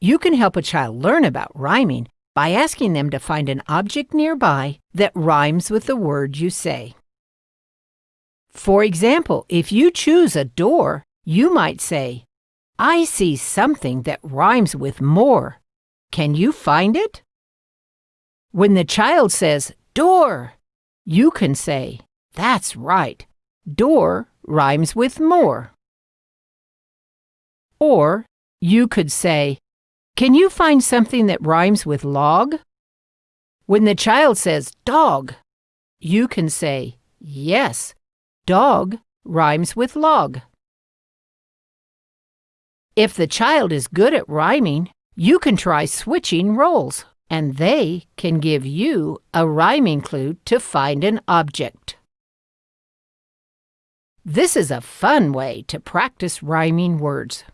You can help a child learn about rhyming by asking them to find an object nearby that rhymes with the word you say. For example, if you choose a door, you might say, I see something that rhymes with more. Can you find it? When the child says, door, you can say, that's right. Door rhymes with more. Or you could say, Can you find something that rhymes with log? When the child says dog, you can say, Yes, dog rhymes with log. If the child is good at rhyming, you can try switching roles, and they can give you a rhyming clue to find an object. This is a fun way to practice rhyming words.